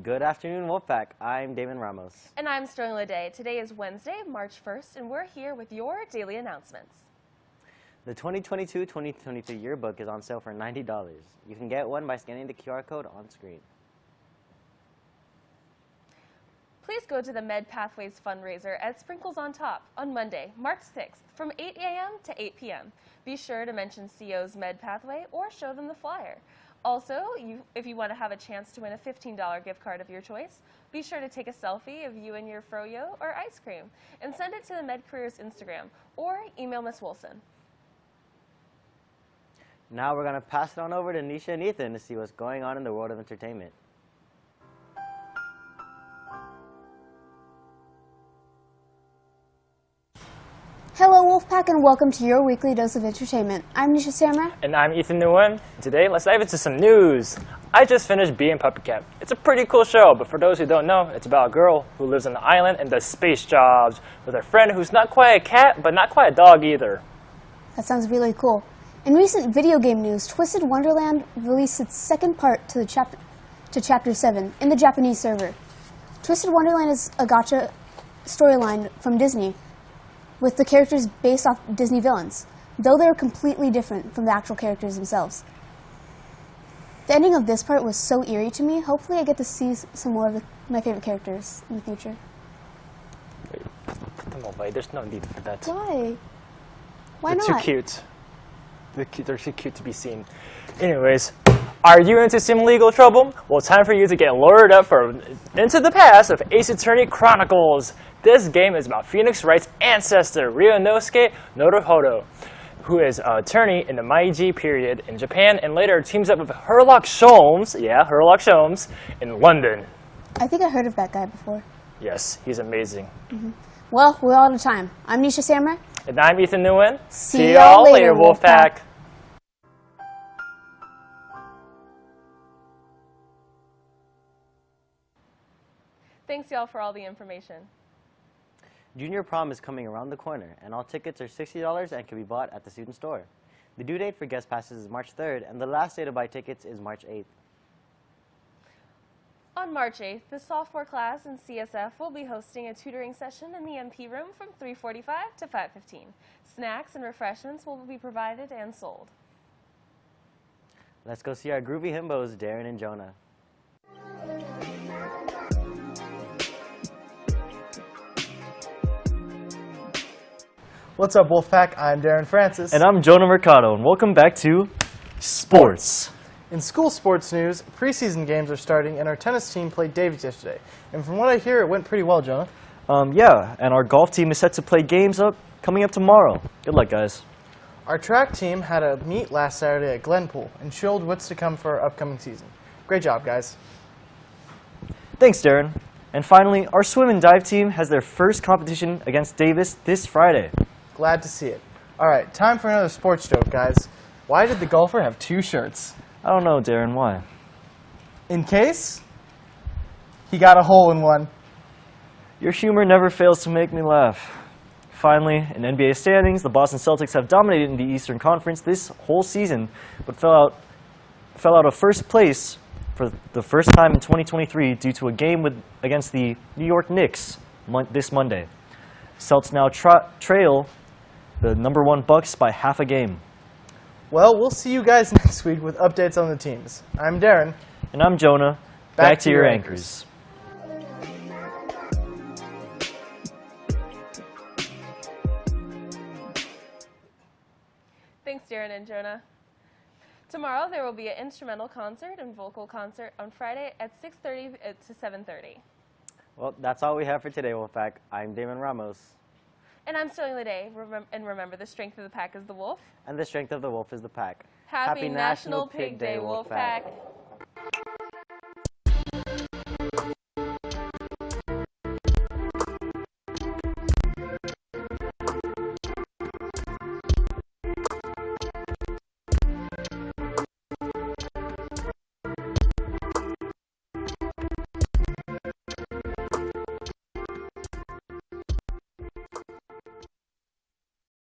Good afternoon, Wolfpack. I'm Damon Ramos. And I'm Sterling Lede. Today is Wednesday, March 1st, and we're here with your daily announcements. The 2022-2023 yearbook is on sale for $90. You can get one by scanning the QR code on screen. Please go to the Med Pathways fundraiser at Sprinkles on Top on Monday, March 6th from 8 a.m. to 8 p.m. Be sure to mention CO's Med Pathway or show them the flyer. Also, you, if you want to have a chance to win a $15 gift card of your choice, be sure to take a selfie of you and your froyo or ice cream and send it to the Med Careers Instagram or email Miss Wilson. Now we're going to pass it on over to Nisha and Ethan to see what's going on in the world of entertainment. Hello Wolfpack and welcome to your weekly dose of entertainment. I'm Nisha Samra. And I'm Ethan Nguyen. Today, let's dive into some news. I just finished Bee and PuppyCat. It's a pretty cool show, but for those who don't know, it's about a girl who lives on an island and does space jobs with her friend who's not quite a cat, but not quite a dog either. That sounds really cool. In recent video game news, Twisted Wonderland released its second part to, the chap to Chapter 7 in the Japanese server. Twisted Wonderland is a gacha storyline from Disney with the characters based off Disney villains, though they are completely different from the actual characters themselves. The ending of this part was so eerie to me. Hopefully, I get to see some more of the, my favorite characters in the future. Wait, put them away. There's no need for that. Why? Why They're not? too cute. They're, cute. They're too cute to be seen. Anyways, are you into some legal trouble? Well, time for you to get lured up for into the past of Ace Attorney Chronicles. This game is about Phoenix Wright's ancestor, Ryunosuke Naruhodo, who is an attorney in the Meiji period in Japan and later teams up with Herlock Sholmes, yeah, Herlock Sholmes, in London. I think I heard of that guy before. Yes, he's amazing. Mm-hmm. Well, we're out of time. I'm Nisha Samra. And I'm Ethan Nguyen. See y'all later, Wolfpack. Thanks, y'all, for all the information. Junior prom is coming around the corner, and all tickets are $60 and can be bought at the student store. The due date for guest passes is March 3rd, and the last day to buy tickets is March 8th. On March 8th, the sophomore class in CSF will be hosting a tutoring session in the MP room from 3:45 to 5:15. Snacks and refreshments will be provided and sold. Let's go see our groovy himbos, Darren and Jonah. What's up, Wolfpack? I'm Darren Francis. And I'm Jonah Mercado, and welcome back to Sports. In school sports news, preseason games are starting, and our tennis team played Davies yesterday. And from what I hear, it went pretty well, Jonah. Um, yeah, and our golf team is set to play games up coming up tomorrow. Good luck, guys. Our track team had a meet last Saturday at Glenpool and showed what's to come for our upcoming season. Great job, guys. Thanks, Darren. And finally, our swim and dive team has their first competition against Davis this Friday. Glad to see it. All right, time for another sports joke, guys. Why did the golfer have two shirts? I don't know, Darren, why? In case he got a hole in one. Your humor never fails to make me laugh. Finally, in NBA standings, the Boston Celtics have dominated in the Eastern Conference this whole season, but fell out, fell out of first place for the first time in 2023 due to a game with, against the New York Knicks mon- this Monday. Celts now tra- trail the number one Bucks by half a game. Well, we'll see you guys next week with updates on the teams. I'm Darren. And I'm Jonah. Back, to, your anchors. Thanks, Darren and Jonah. Tomorrow there will be an instrumental concert and vocal concert on Friday at 6:30 to 7:30. Well, that's all we have for today, Wolfpack. I'm Damon Ramos, And I'm Sterling Lede. Remem- and remember, the strength of the pack is the wolf. and the strength of the wolf is the pack. Happy, National Pig Day, Wolfpack.